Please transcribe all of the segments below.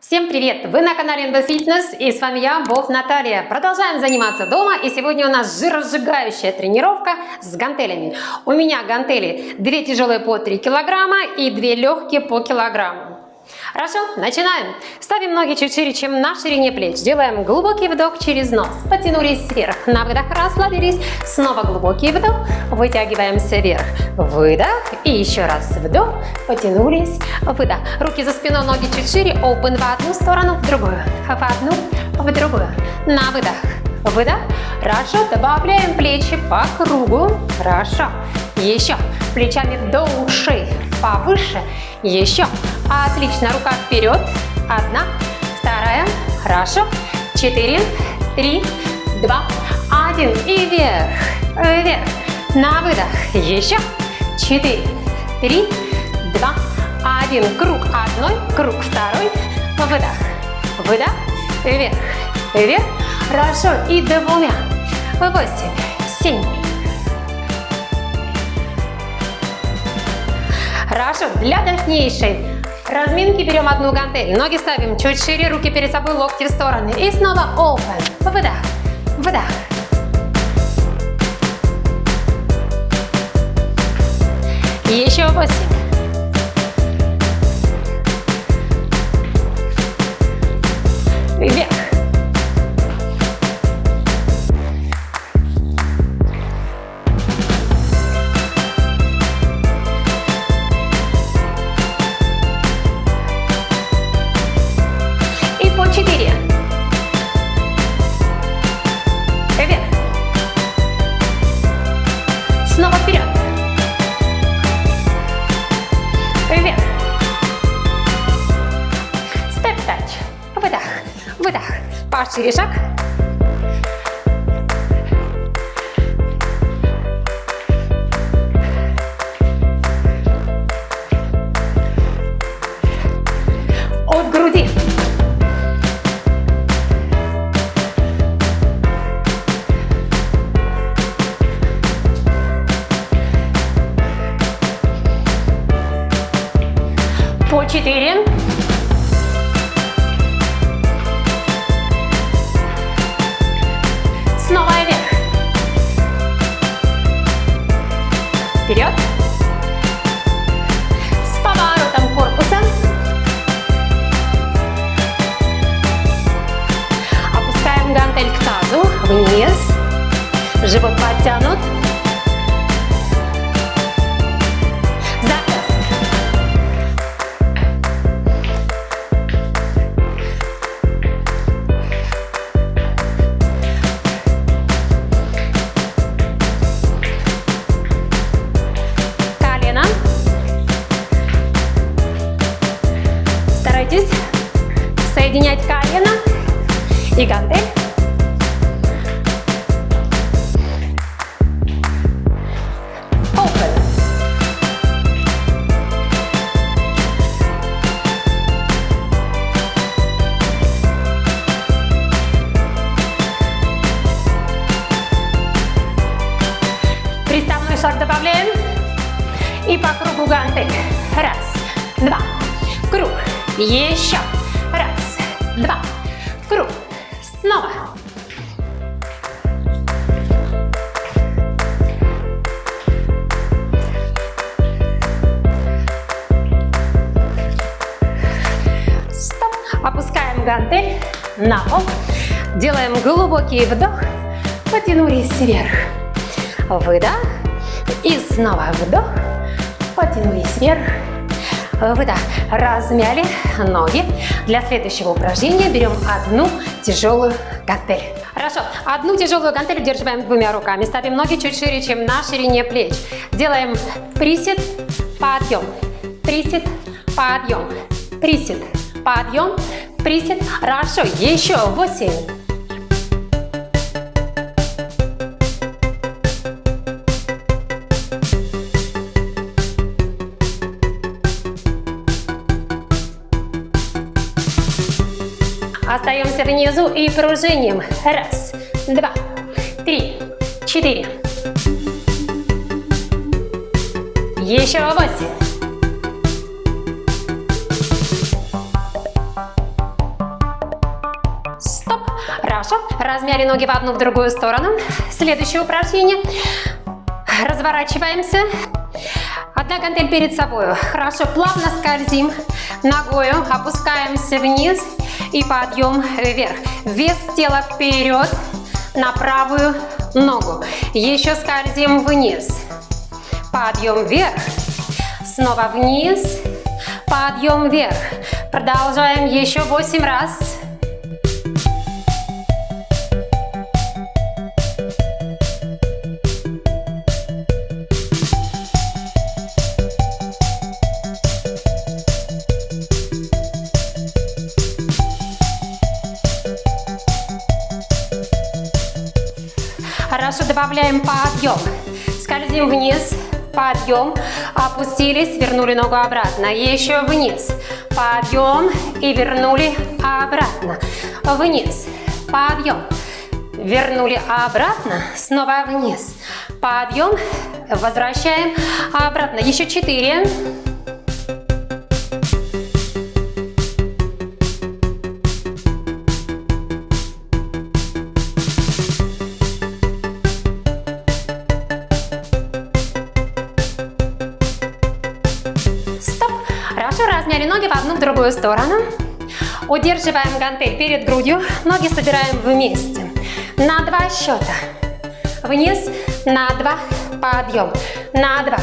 Всем привет! Вы на канале NB Fitness и с вами я, Бов Наталья. Продолжаем заниматься дома и сегодня у нас жиросжигающая тренировка с гантелями. У меня гантели 2 тяжелые по 3 килограмма и 2 легкие по килограмму. Хорошо, начинаем. Ставим ноги чуть шире, чем на ширине плеч. Делаем глубокий вдох через нос. Потянулись вверх. На выдох расслабились. Снова глубокий вдох. Вытягиваемся вверх. Выдох. И еще раз вдох. Потянулись. Выдох. Руки за спиной, ноги чуть шире. Open в одну сторону, в другую. В одну, в другую. На выдох. Выдох. Хорошо. Добавляем плечи по кругу. Хорошо. Еще. Плечами до ушей. Повыше. Еще. Отлично. Рука вперед. Одна. Вторая. Хорошо. Четыре. Три. Два. Один. И вверх. Вверх. На выдох. Еще. Четыре. Три. Два. Один. Круг одной. Круг второй. Выдох. Выдох. Вверх. Вверх. Хорошо. И двумя. Восемь. Семь. Хорошо. Для дальнейшей разминки берем одну гантель. Ноги ставим чуть шире, руки перед собой, локти в стороны. И снова open. Выдох. Выдох. Еще восемь. Вверх. И гантель. Open. Глубокий вдох. Потянулись вверх. Выдох. И снова вдох. Потянулись вверх. Выдох. Размяли ноги. Для следующего упражнения берем одну тяжелую гантель. Хорошо. Одну тяжелую гантель удерживаем двумя руками. Ставим ноги чуть шире, чем на ширине плеч. Делаем присед, подъем. Присед, подъем. Присед, подъем. Присед. Хорошо. Еще восемь. Остаемся внизу и пружиним. Раз, два, три, четыре. Еще восемь. Хорошо. Размяли ноги в одну, в другую сторону. Следующее упражнение. Разворачиваемся. Одна гантель перед собой. Хорошо. Плавно скользим ногою. Опускаемся вниз. И подъем вверх. Вес тела вперед на правую ногу. Еще скользим вниз. Подъем вверх. Снова вниз. Подъем вверх. Продолжаем еще 8 раз. Добавляем подъем. Скользим вниз, подъем, опустились, вернули ногу обратно. Еще вниз, подъем и вернули обратно. Вниз, подъем, вернули обратно, снова вниз. Подъем, возвращаем обратно. Еще четыре. Другую сторону. Удерживаем гантель перед грудью, ноги собираем вместе. На два счета. Вниз, на два, подъем. На два,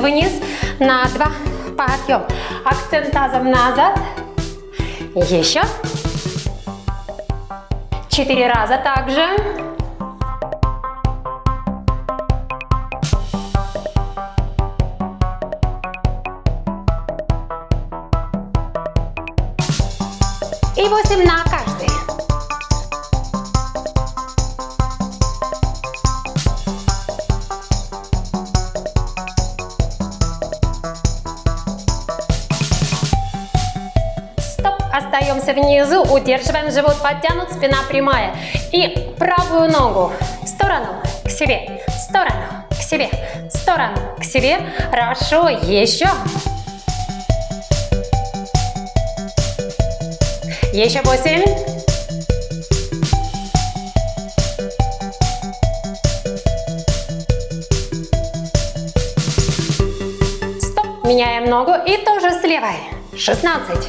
вниз, на два, подъем. Акцент тазом назад. Еще. Четыре раза также. И 8 на каждый. Стоп, остаемся внизу, удерживаем живот подтянут, спина прямая. И правую ногу в сторону, к себе, в сторону, к себе, в сторону, к себе. Хорошо, еще. Еще восемь. Стоп. Меняем ногу и тоже с левой. Шестнадцать.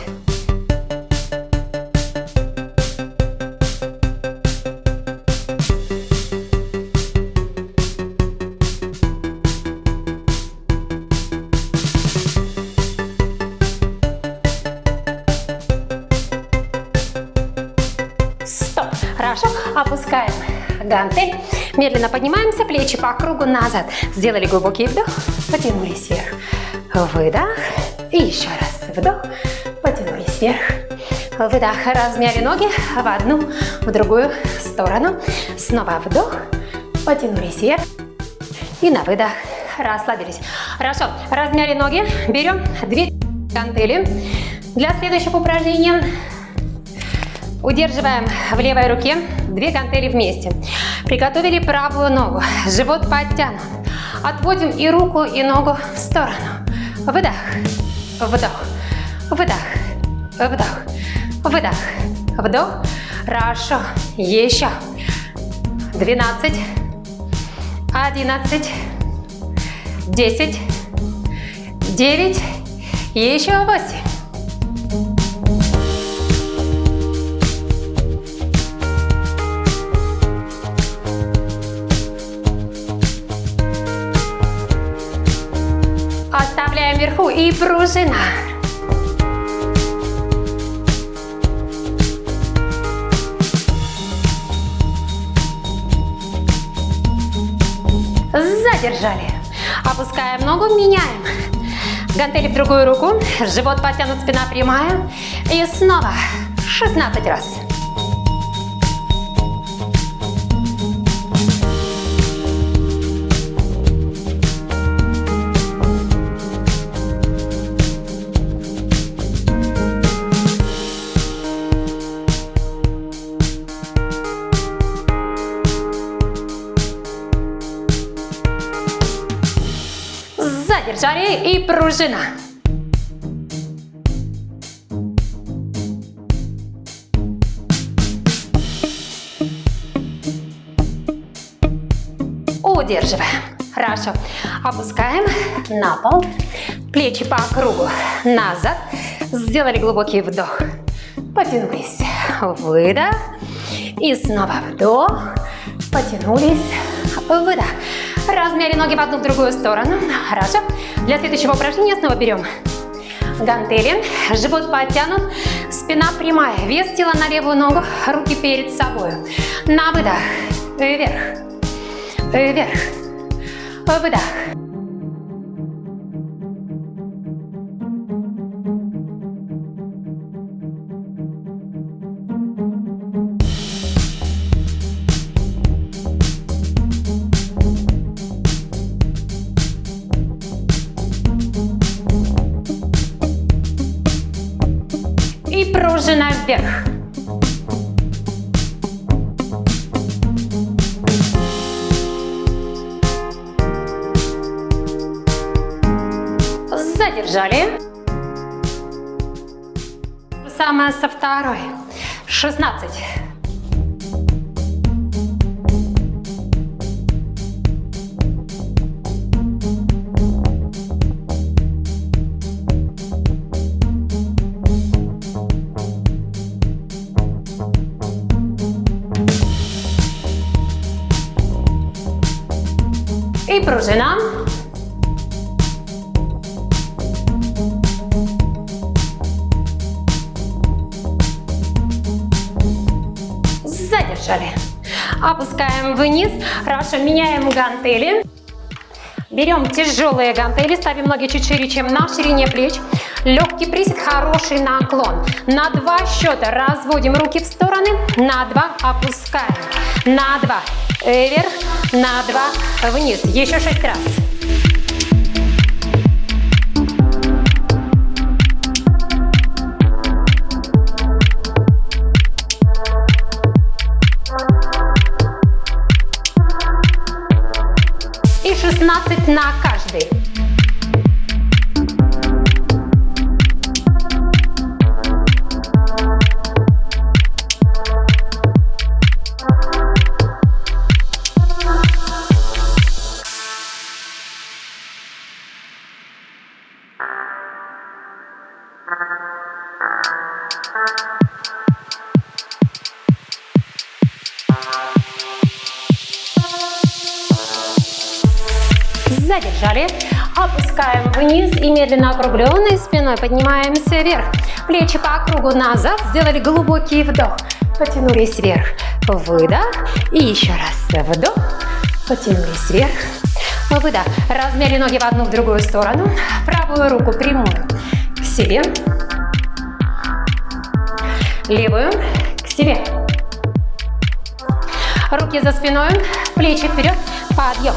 Гантель. Медленно поднимаемся, плечи по кругу назад. Сделали глубокий вдох, потянулись вверх. Выдох. И еще раз вдох, потянулись вверх. Выдох. Размяли ноги в одну, в другую сторону. Снова вдох, потянулись вверх. И на выдох расслабились. Хорошо. Размяли ноги. Берем две гантели. Для следующего упражнения Удерживаем в левой руке две гантели вместе. Приготовили правую ногу, живот подтянут. Отводим и руку, и ногу в сторону. Выдох, вдох, выдох, вдох, выдох, вдох. Хорошо. Еще. 12, 11, 10, 9, еще 8. И пружина. Задержали. Опускаем ногу, меняем. Гантели в другую руку, живот потянут, спина прямая. И снова 16 раз. Шея и пружина. Удерживаем. Хорошо. Опускаем на пол. Плечи по кругу назад. Сделали глубокий вдох. Потянулись. Выдох. И снова вдох. Потянулись. Выдох. Размяли ноги в одну в другую сторону. Хорошо. Для следующего упражнения снова берем гантели. Живот подтянут. Спина прямая. Вес тела на левую ногу. Руки перед собой. На выдох. Вверх. Вверх. Выдох. Вверх. Задержали. Самое со второй. 16. I prużyna. Задержали. Опускаем вниз. Хорошо, меняем гантели. Берем тяжелые гантели, ставим ноги чуть шире, чем на ширине плеч. Легкий присед, хороший наклон. На два счета разводим руки в стороны, на два опускаем. На два вверх, на два вниз. Еще шесть раз. И 16 на каждый. И медленно округленной спиной поднимаемся вверх. Плечи по кругу назад. Сделали глубокий вдох. Потянулись вверх. Выдох. И еще раз вдох. Потянулись вверх. Выдох. Размяли ноги в одну в другую сторону. Правую руку прямую к себе. Левую к себе. Руки за спиной, плечи вперед, подъем.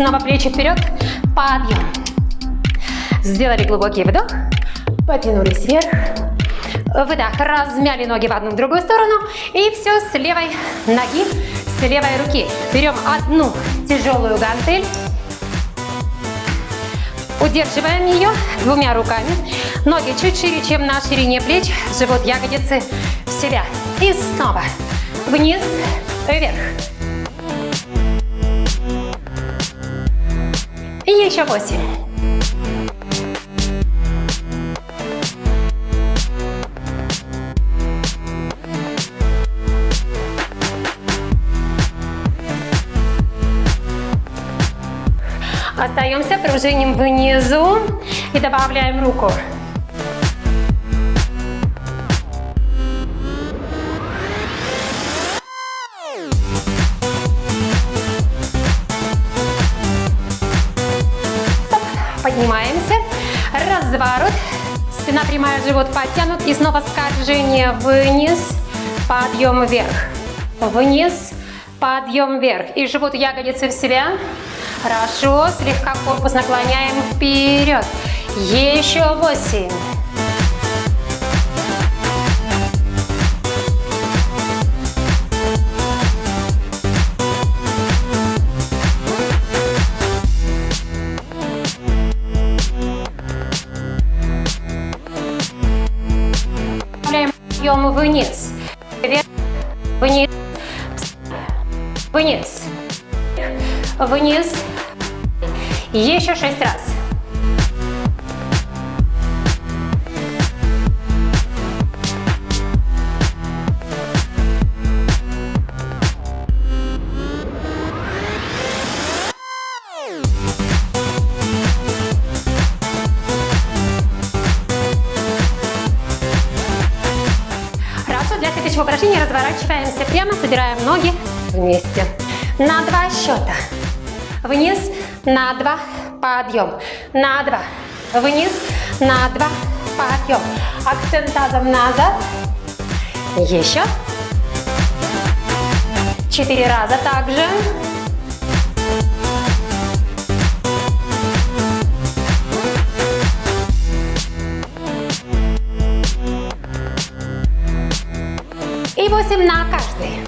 Снова плечи вперед, подъем. Сделали глубокий вдох, потянулись вверх. Выдох, размяли ноги в одну в другую сторону. И все с левой ноги, с левой руки. Берем одну тяжелую гантель. Удерживаем ее двумя руками. Ноги чуть шире, чем на ширине плеч. Живот, ягодицы в себя. И снова вниз, вверх. Еще восемь. Остаемся, пружиним внизу и добавляем руку. Разворот. Спина прямая, живот подтянут. И снова скольжение вниз, подъем вверх. Вниз, подъем вверх. И живот ягодицы в себя. Хорошо. Слегка корпус наклоняем вперед. Еще восемь. Вниз. Еще шесть раз. упражнение разворачиваемся прямо, собираем ноги вместе. На два счета. Вниз, на два, подъем. На два, вниз, на два, подъем. Акцент тазом назад. Еще. Четыре раза также. И 8 на каждый.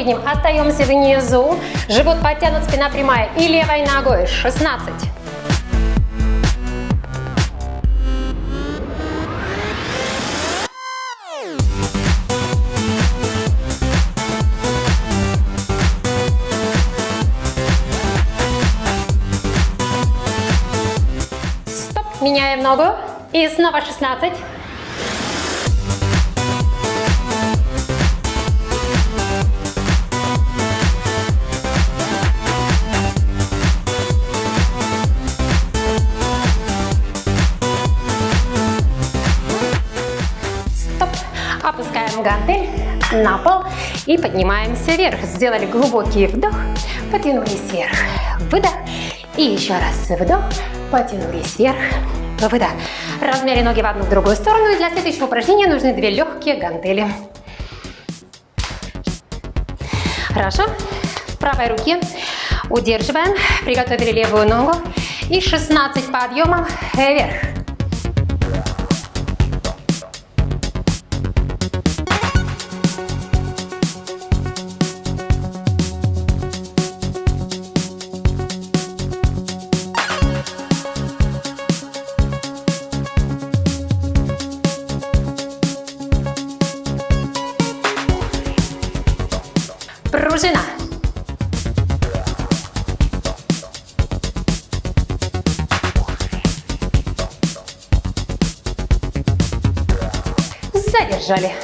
Последним остаемся внизу. Живот подтянут, спина прямая. И левой ногой. 16. Меняем ногу. И снова 16. Опускаем гантель на пол и поднимаемся вверх. Сделали глубокий вдох, потянулись вверх. Выдох. И еще раз вдох, потянулись вверх, выдох. Размяли ноги в одну в другую сторону. И для следующего упражнения нужны две легкие гантели. Хорошо. В правой руке удерживаем. Приготовили левую ногу. И 16 подъемов вверх. Задержали.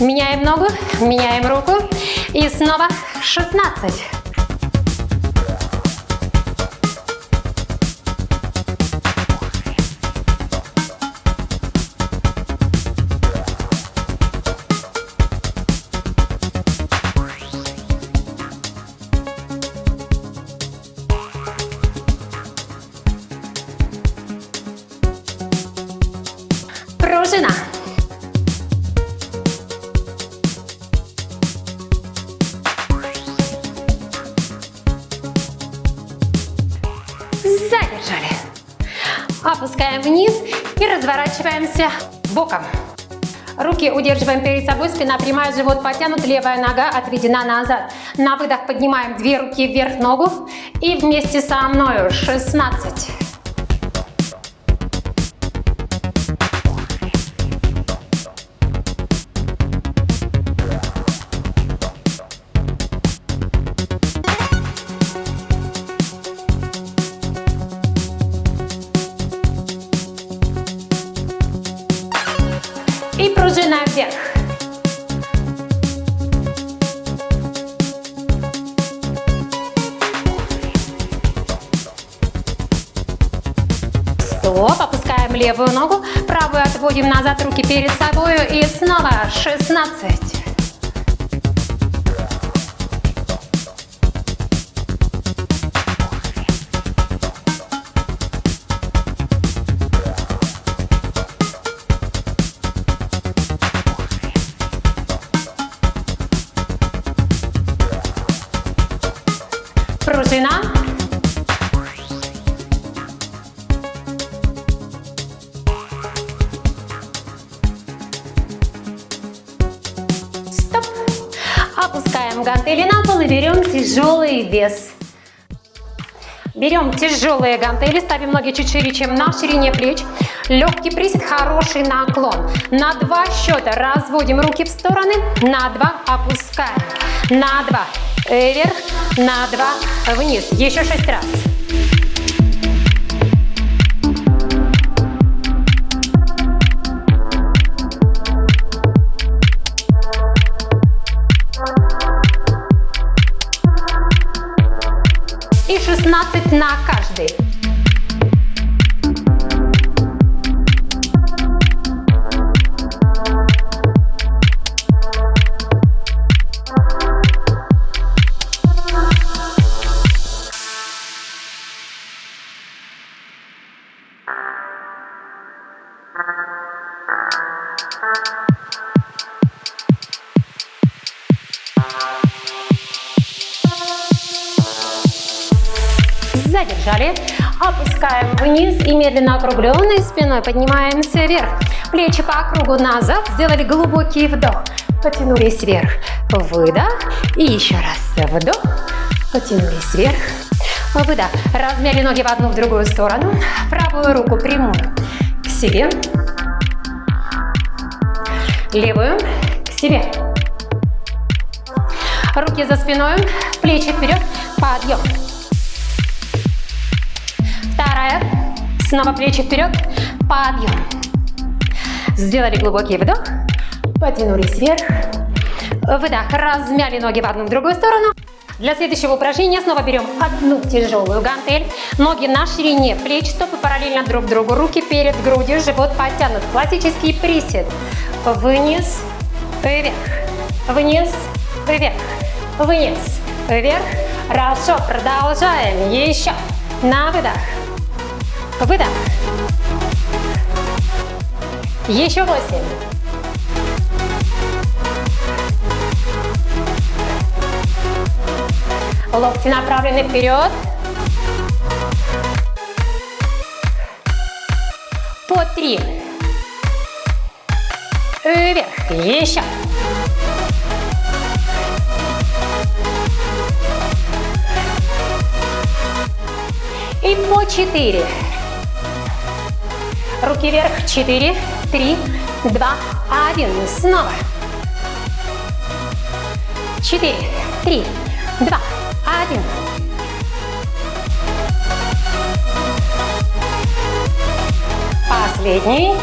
Меняем ногу, меняем руку. И снова 16. Опускаем вниз и разворачиваемся боком. Руки удерживаем перед собой, спина прямая, живот потянут, левая нога отведена назад. На выдох поднимаем две руки вверх ногу и вместе со мною 16. Отводим назад, руки перед собой и снова 16. Тяжелый вес. Берем тяжелые гантели, ставим ноги чуть шире, чем на ширине плеч. Легкий присед, хороший наклон. На два счета разводим руки в стороны, на два опускаем. На два вверх, на два вниз. Еще шесть раз. 16 на каждый. Медленно округленной спиной поднимаемся вверх. Плечи по кругу назад. Сделали глубокий вдох. Потянулись вверх. Выдох. И еще раз вдох. Потянулись вверх. Выдох. Размяли ноги в одну, в другую сторону. Правую руку прямую к себе. Левую к себе. Руки за спиной, плечи вперед, подъем. Вторая. Снова плечи вперед, подъем. Сделали глубокий вдох, потянулись вверх. Выдох, размяли ноги в одну, в другую сторону. Для следующего упражнения снова берем одну тяжелую гантель. Ноги на ширине плеч, стопы параллельно друг другу, руки перед грудью, живот подтянут. Классический присед. Вниз, вверх, вниз, вверх, вниз, вверх. Хорошо, продолжаем. Еще. На выдох. Выдох. Еще восемь. Локти направлены вперед. По три. Вверх. Еще. И по четыре. Руки вверх. Четыре, три, два, один. Снова. Четыре, три, два, один. Последний.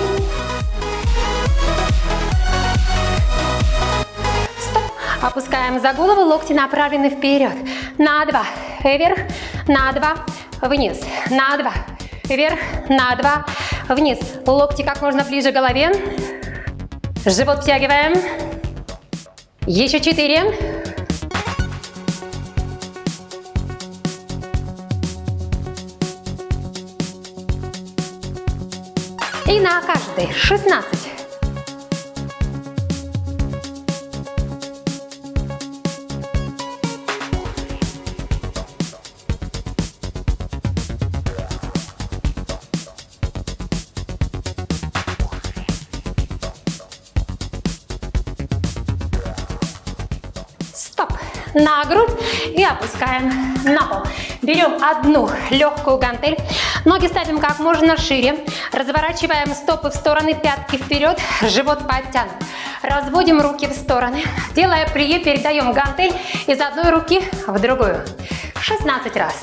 Стоп. Опускаем за голову, локти направлены вперед. На два. Вверх. На два. Вниз. На два. Вверх. На два. Вниз. Локти как можно ближе к голове. Живот втягиваем. Еще четыре. И на каждый 16. Грудь и опускаем на пол. Берем одну легкую гантель. Ноги ставим как можно шире. Разворачиваем стопы в стороны, пятки вперед, живот подтянут. Разводим руки в стороны. Делая прие, передаем гантель из одной руки в другую. 16 раз.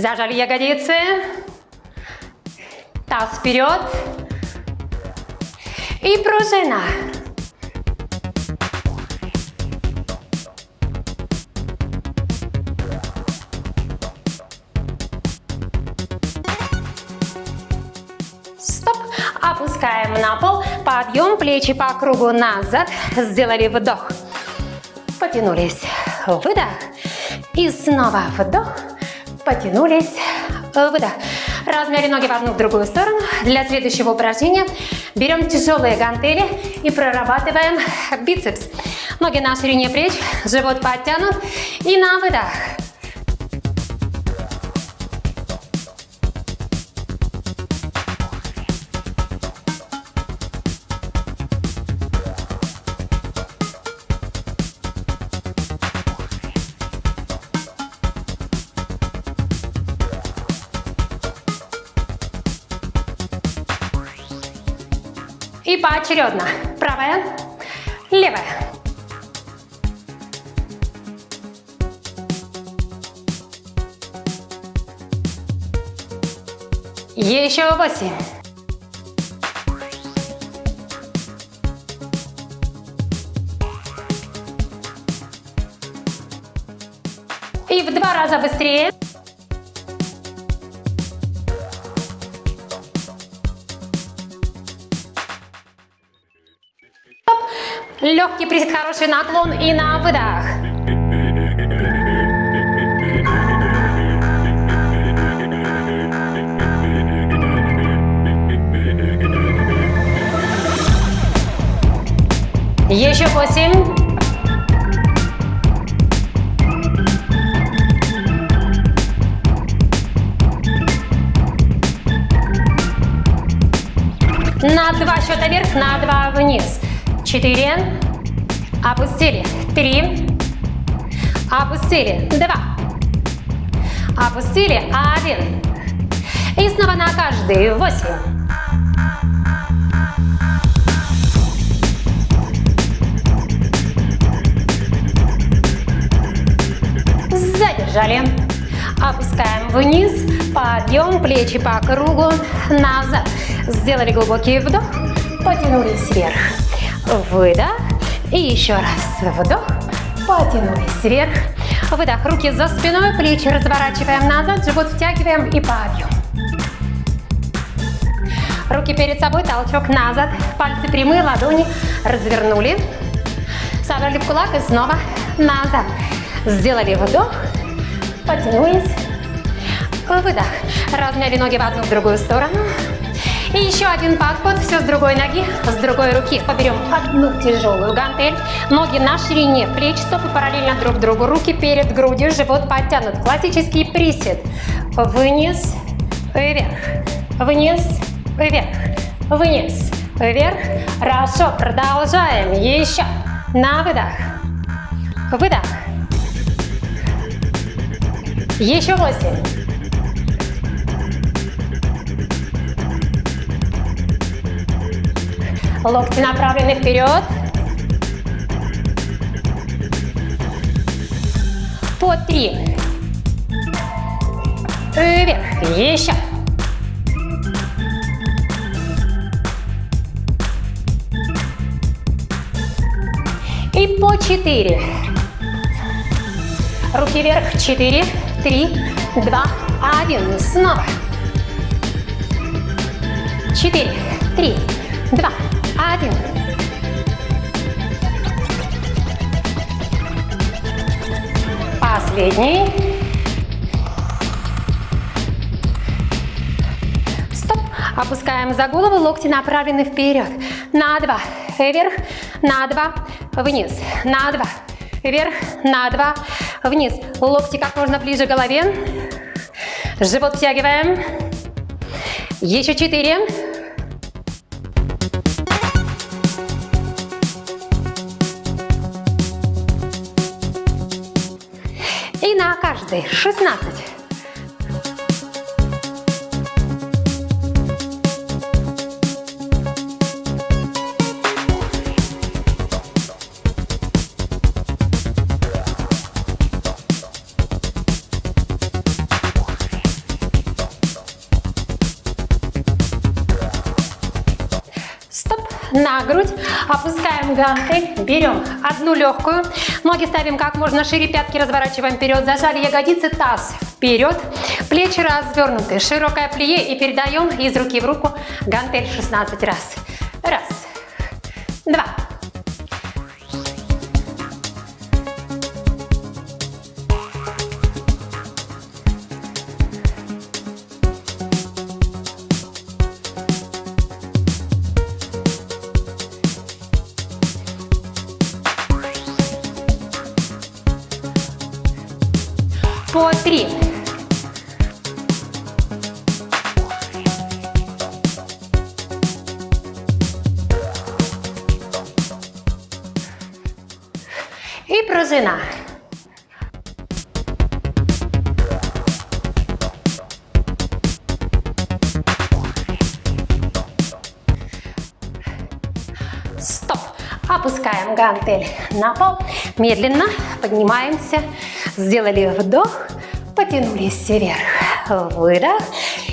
Зажали ягодицы. Таз вперед. И пружина. Стоп. Опускаем на пол. Подъем, плечи по кругу назад. Сделали вдох. Потянулись. Выдох. И снова вдох. Потянулись. выдох. Размяли ноги в одну в другую сторону. Для следующего упражнения берем тяжелые гантели и прорабатываем бицепс. Ноги на ширине плеч, живот подтянут и на выдох. И поочередно. Правая, левая. Еще восемь. И в два раза быстрее. Легкий присед, хороший наклон и на выдох. Еще восемь. На два счета вверх, на два вниз четыре, опустили, три, опустили, два, опустили, один. И снова на каждый, восемь. Задержали. Опускаем вниз, подъем, плечи по кругу, назад. Сделали глубокий вдох, потянулись вверх выдох. И еще раз вдох, потянулись вверх. Выдох, руки за спиной, плечи разворачиваем назад, живот втягиваем и подъем. Руки перед собой, толчок назад, пальцы прямые, ладони развернули. Собрали в кулак и снова назад. Сделали вдох, потянулись, выдох. Размяли ноги в одну в другую сторону. И еще один подход, все с другой ноги, с другой руки. Поберем одну тяжелую гантель, ноги на ширине плеч, стопы параллельно друг другу, руки перед грудью, живот подтянут. Классический присед. Вниз, вверх, вниз, вверх, вниз, вверх. Хорошо, продолжаем. Еще. На выдох. Выдох. Еще восемь. локти направлены вперед. По три. Вверх. Еще. И по четыре. Руки вверх. 4, 3, 2, 1. Снова. 4, 3, 2, правил. Последний. Стоп. Опускаем за голову, локти направлены вперед. На два. Вверх. На два. Вниз. На два. Вверх. На два. Вниз. Локти как можно ближе к голове. Живот втягиваем. Еще четыре. Каждый 16. на грудь, опускаем гантель, берем одну легкую, ноги ставим как можно шире, пятки разворачиваем вперед, зажали ягодицы, таз вперед, плечи развернуты, широкое плие и передаем из руки в руку гантель 16 раз. Раз, два, Гантель на пол. Медленно поднимаемся. Сделали вдох. Потянулись вверх. Выдох.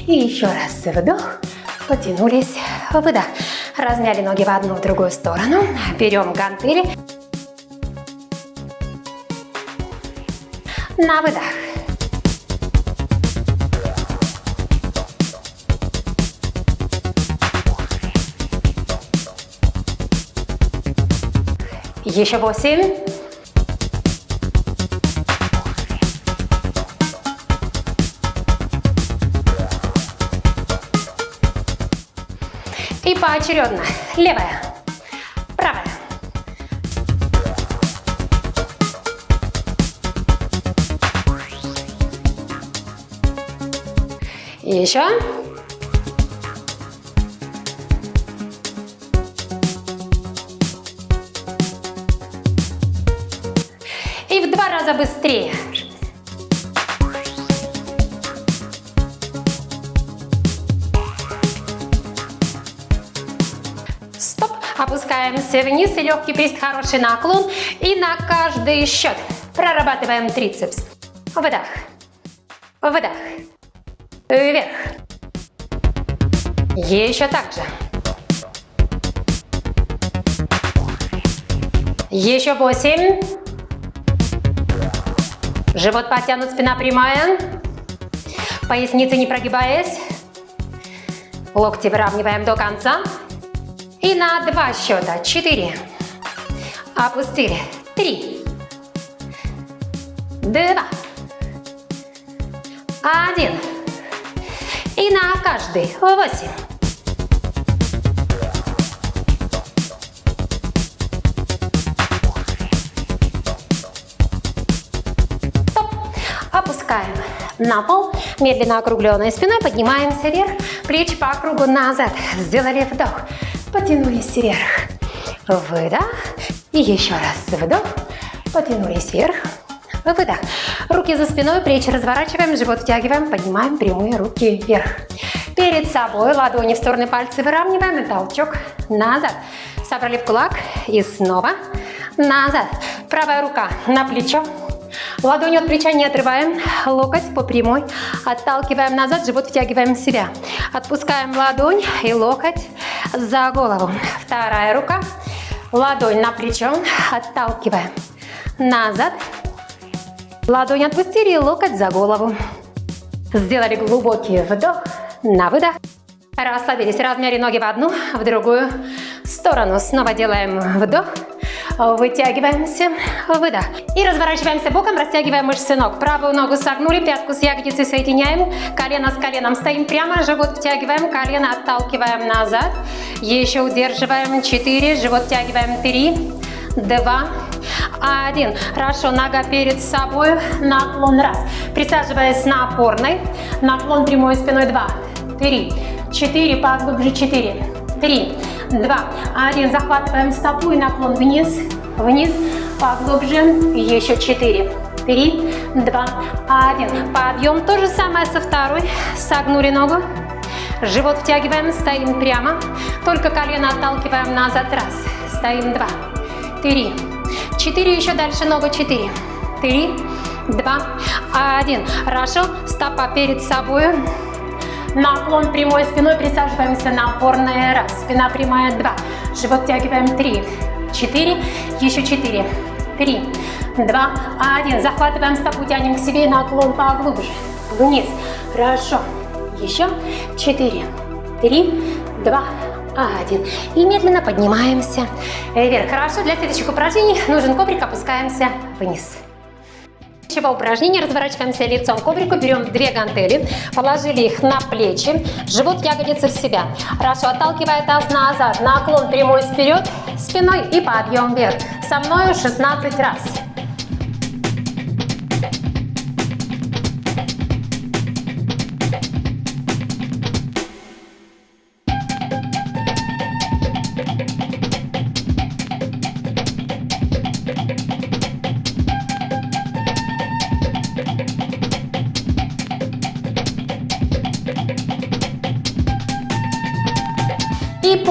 И еще раз вдох. Потянулись. Выдох. Размяли ноги в одну, в другую сторону. Берем гантели. На выдох. Еще восемь. И поочередно. Левая, правая. Еще. Раза быстрее. Стоп. Опускаемся вниз. И легкий прист, хороший наклон. И на каждый счет прорабатываем трицепс. Выдох. Выдох. Вверх. Еще так же. Еще восемь. Живот подтянут, спина прямая. Поясница не прогибаясь. Локти выравниваем до конца. И на два счета. Четыре. Опустили. Три. Два. Один. И на каждый. Восемь. Опускаем на пол. Медленно округленной спиной поднимаемся вверх. Плечи по кругу назад. Сделали вдох. Потянулись вверх. Выдох. И еще раз вдох. Потянулись вверх. Выдох. Руки за спиной, плечи разворачиваем, живот втягиваем, поднимаем прямые руки вверх. Перед собой ладони в стороны, пальцы выравниваем и толчок назад. Собрали в кулак и снова назад. Правая рука на плечо. Ладонь от плеча не отрываем, локоть по прямой. Отталкиваем назад, живот втягиваем в себя. Отпускаем ладонь и локоть за голову. Вторая рука, ладонь на плечо, отталкиваем назад. Ладонь отпустили и локоть за голову. Сделали глубокий вдох на выдох. Расслабились, размяли ноги в одну, в другую сторону. Снова делаем вдох, вытягиваемся, выдох. И разворачиваемся боком, растягиваем мышцы ног. Правую ногу согнули, пятку с ягодицей соединяем, колено с коленом стоим прямо, живот втягиваем, колено отталкиваем назад. Еще удерживаем, четыре, живот втягиваем, три, два, один. Хорошо, нога перед собой, наклон раз. Присаживаясь на опорной, наклон прямой спиной два, три, четыре, поглубже четыре, три, два, один. Захватываем стопу и наклон вниз, вниз, поглубже, еще четыре, три, два, один. Подъем, то же самое со второй, согнули ногу, живот втягиваем, стоим прямо, только колено отталкиваем назад, раз, стоим. Два, три, четыре, еще дальше ногу, четыре, три, два, один. Хорошо, стопа перед собой, наклон прямой спиной, присаживаемся на опорное, раз, спина прямая, два, живот втягиваем, три, четыре, еще четыре, три, два, один. Захватываем стопу, тянем к себе, наклон поглубже, вниз, хорошо, еще четыре, три, два, один. И медленно поднимаемся вверх. Хорошо, для следующих упражнений нужен коврик, опускаемся вниз. Следующего упражнения разворачиваемся лицом к коврику, берем две гантели, положили их на плечи, живот ягодицы в себя. Хорошо, отталкивая таз назад, наклон прямой вперед, спиной и подъем вверх. Со мной 16 раз.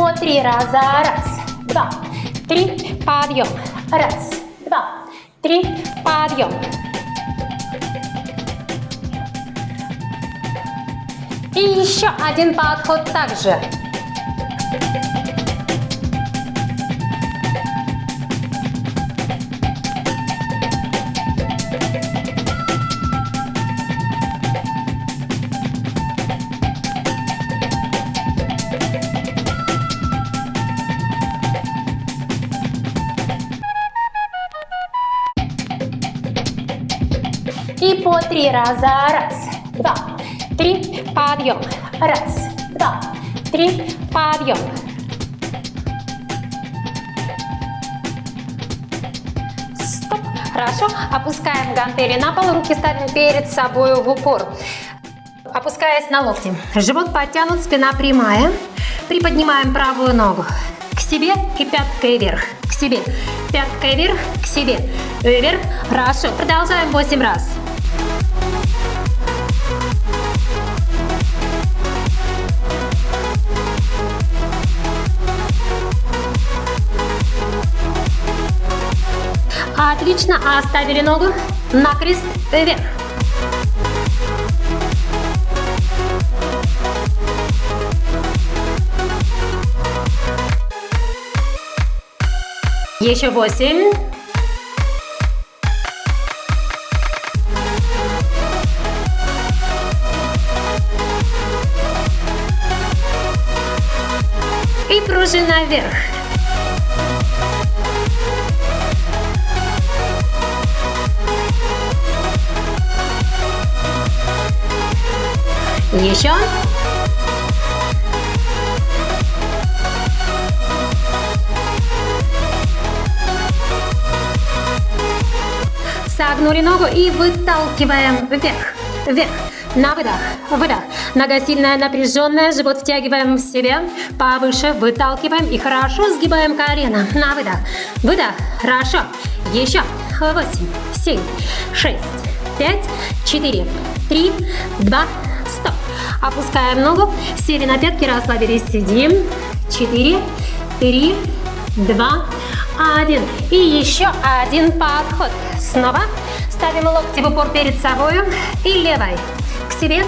По три раза. Раз, два, три. Подъем. Раз, два, три. Подъем. И еще один подход также. Раза. Раз, два, три. Подъем. Раз, два, три. Подъем. Стоп. Хорошо. Опускаем гантели на пол. Руки ставим перед собой в упор. Опускаясь на локти. Живот подтянут, спина прямая. Приподнимаем правую ногу к себе и пяткой вверх. К себе. Пяткой вверх, к себе. Вверх. Хорошо. Продолжаем 8 раз. Отлично. Оставили ногу на крест вверх. Еще восемь. И пружина вверх. Еще. Согнули ногу и выталкиваем вверх, вверх. На выдох, выдох. Нога сильная, напряженная, живот втягиваем в себя, повыше выталкиваем и хорошо сгибаем колено. На выдох, выдох, хорошо. Еще. Восемь, семь, шесть, пять, четыре, три, два, стоп. Опускаем ногу, сели на пятки, расслабились, сидим. Четыре, три, два, один. И еще один подход. Снова ставим локти в упор перед собой и левой к себе,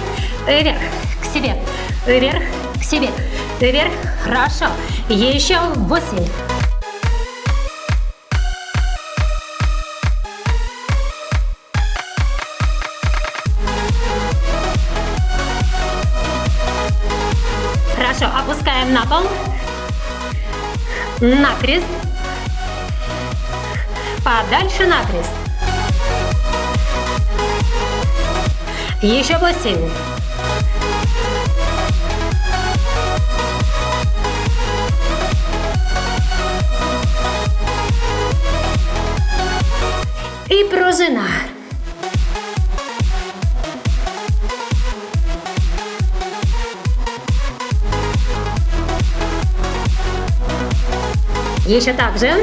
вверх, к себе, вверх, к себе, вверх. Хорошо. Еще восемь. Хорошо, опускаем на пол. На крест. Подальше на крест. Еще восемь. И пружина. Еще так же.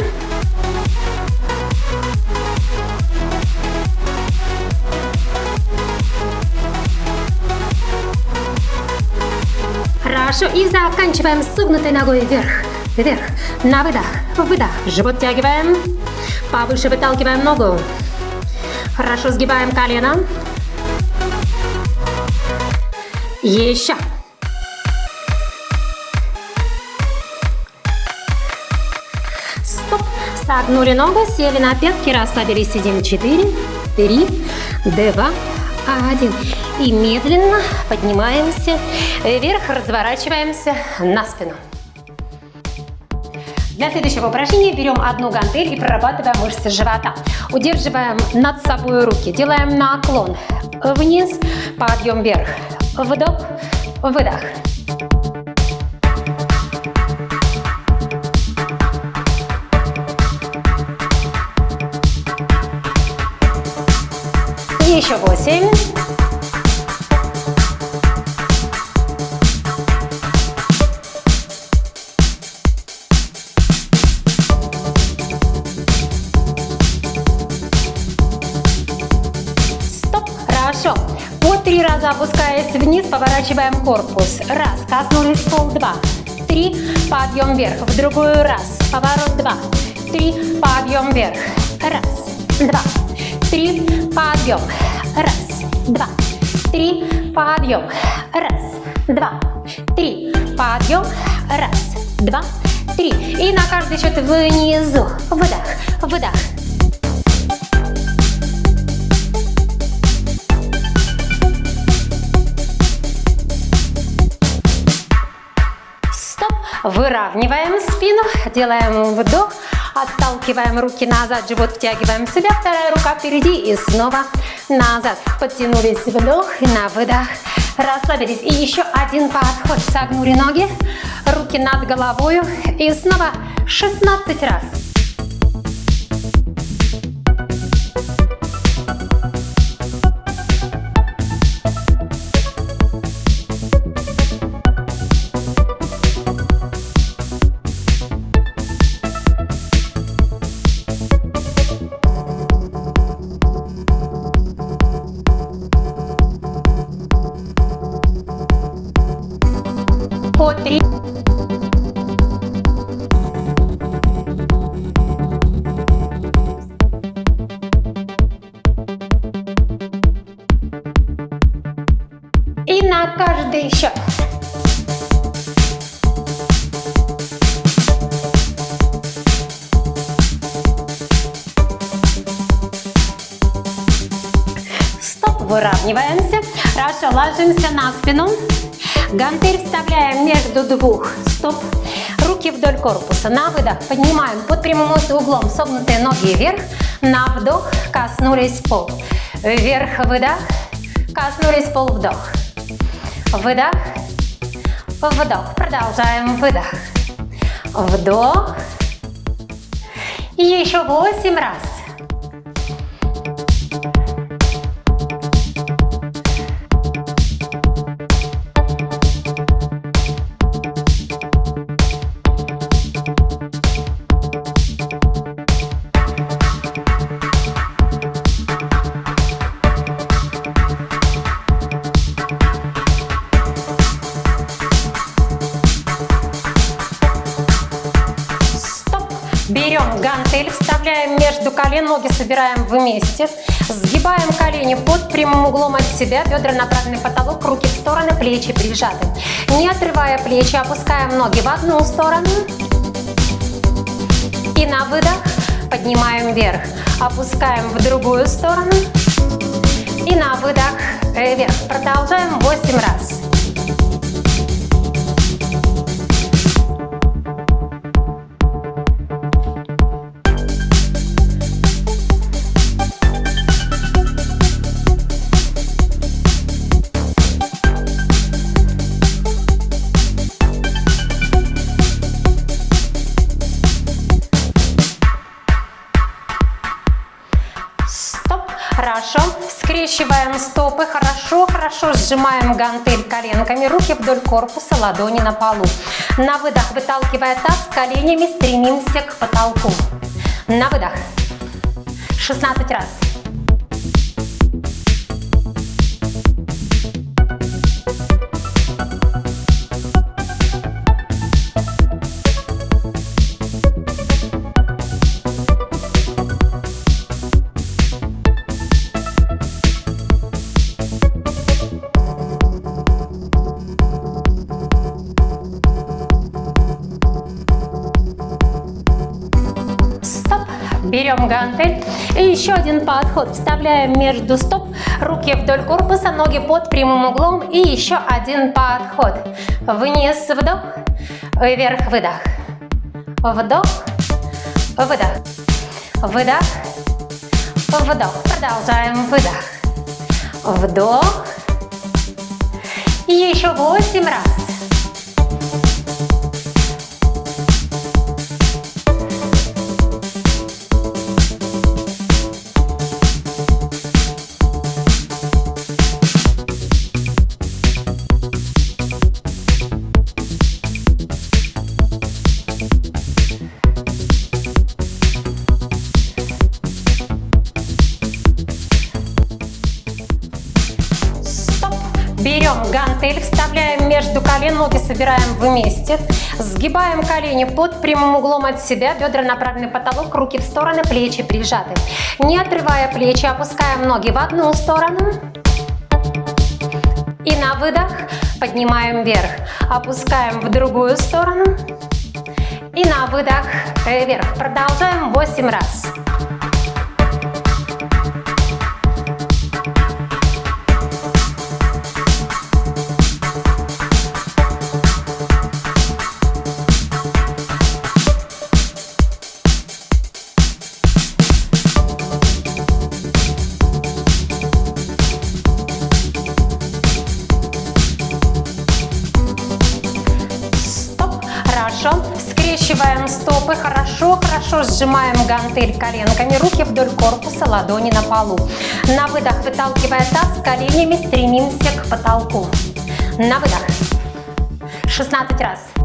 Хорошо. И заканчиваем согнутой ногой вверх. Вверх. На выдох. Выдох. Живот тягиваем. Повыше выталкиваем ногу. Хорошо сгибаем колено. Еще. Стоп. Согнули ногу, сели на пятки, расслабились, сидим. Четыре, три, два, один. И медленно поднимаемся вверх, разворачиваемся на спину. Для следующего упражнения берем одну гантель и прорабатываем мышцы живота. Удерживаем над собой руки, делаем наклон вниз, подъем вверх, вдох, выдох. Еще восемь. Стоп. Хорошо. По три раза опускаясь вниз, поворачиваем корпус. Раз. Коснулись пол. Два. Три. подъем вверх, в другую раз, поворот два, три, подъем вверх, раз, два, три, подъем, раз, два, три, подъем, раз, два, три, подъем, раз, два, три. И на каждый счет внизу, выдох, выдох, Выравниваем спину, делаем вдох, отталкиваем руки назад, живот втягиваем в себя, вторая рука впереди. И снова назад. Подтянулись, вдох и на выдох. Расслабились. И еще один подход. Согнули ноги, руки над головой и снова 16 раз. Спину. Гантель вставляем между двух стоп. Руки вдоль корпуса. На выдох поднимаем под прямым углом согнутые ноги вверх. На вдох коснулись пол. Вверх выдох. Коснулись пол вдох. Выдох. Вдох. Продолжаем выдох. Вдох. И еще восемь раз. Собираем вместе. Сгибаем колени под прямым углом от себя, бедра направлены в потолок, руки в стороны, плечи прижаты. Не отрывая плечи, опускаем ноги в одну сторону. И на выдох поднимаем вверх. Опускаем в другую сторону. И на выдох вверх. Продолжаем 8 раз. Сжимаем гантель коленками. Руки вдоль корпуса, ладони на полу. На выдох, выталкивая таз, коленями стремимся к потолку. На выдох. 16 раз. Берем гантель. И еще один подход. Вставляем между стоп. Руки вдоль корпуса, ноги под прямым углом. И еще один подход. Вниз, вдох. Вверх, выдох. Вдох. Выдох. Выдох. Вдох. Продолжаем. Выдох. Вдох. И еще 8 раз. Собираем вместе. Сгибаем колени под прямым углом от себя, бедра направлены в потолок, руки в стороны, плечи прижаты. Не отрывая плечи, опускаем ноги в одну сторону. И на выдох поднимаем вверх. Опускаем в другую сторону. И на выдох вверх. Продолжаем 8 раз. Скрещиваем стопы, хорошо-хорошо сжимаем гантель коленками, руки вдоль корпуса, ладони на полу. На выдох, выталкивая таз, коленями стремимся к потолку. На выдох. 16 раз.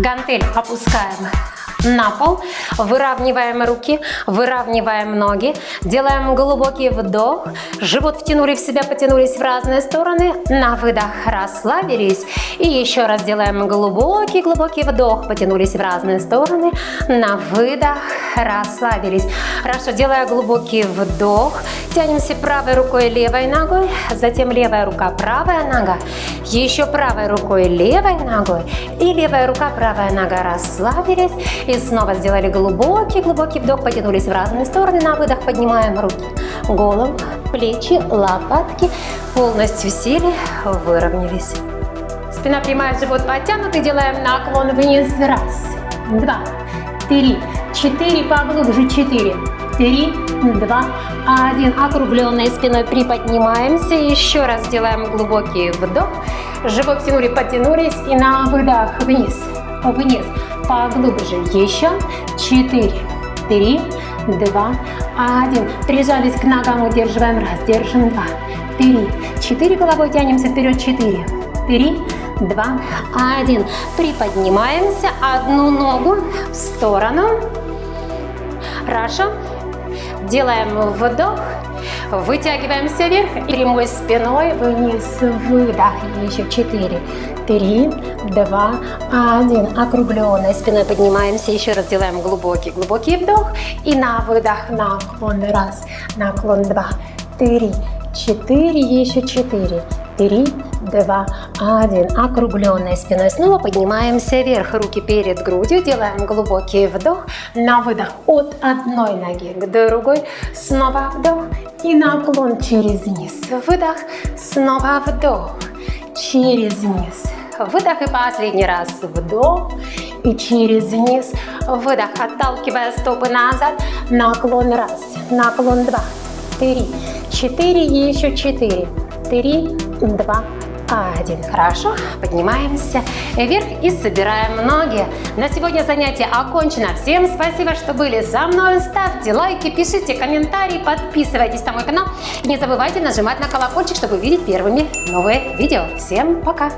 Гантель опускаем на пол, выравниваем руки, выравниваем ноги, делаем глубокий вдох, живот втянули в себя, потянулись в разные стороны, на выдох расслабились. И еще раз делаем глубокий-глубокий вдох, потянулись в разные стороны, на выдох расслабились. Хорошо, делая глубокий вдох, тянемся правой рукой, левой ногой, затем левая рука, правая нога, еще правой рукой, левой ногой. И левая рука, правая нога. Расслабились и снова сделали глубокий-глубокий вдох, потянулись в разные стороны. На выдох поднимаем руки, голову, плечи, лопатки. Полностью сели, выровнялись. Спина прямая, живот подтянутый. Делаем наклон вниз. Раз, два, три, четыре. Поглубже. Четыре, три, два, один. Округленной спиной приподнимаемся. Еще раз делаем глубокий вдох. Живот тянули, потянулись. И на выдох вниз, вниз поглубже. Еще. Четыре, три, два, один. Прижались к ногам, удерживаем. Раз, держим. Два, три, четыре. Головой тянемся вперед. Четыре, три, два, один. Приподнимаемся. Одну ногу в сторону. Хорошо. Делаем вдох. Вытягиваемся вверх прямой спиной вниз. Выдох. Еще четыре, три, два, один. Округленной спиной поднимаемся. Еще раз делаем глубокий, глубокий вдох. И на выдох наклон. Раз, наклон. Два, три, четыре. Еще четыре, три, два, один. Округленной спиной снова поднимаемся вверх. Руки перед грудью. Делаем глубокий вдох. На выдох от одной ноги к другой. Снова вдох и наклон через низ. Выдох. Снова вдох. Через низ. Выдох и последний раз. Вдох и через низ. Выдох. Отталкивая стопы назад. Наклон раз. Наклон два. Три. Четыре. И еще четыре. Три. Два один. Хорошо, поднимаемся вверх и собираем ноги. На сегодня занятие окончено. Всем спасибо, что были со мной. Ставьте лайки, пишите комментарии, подписывайтесь на мой канал. И не забывайте нажимать на колокольчик, чтобы видеть первыми новые видео. Всем пока!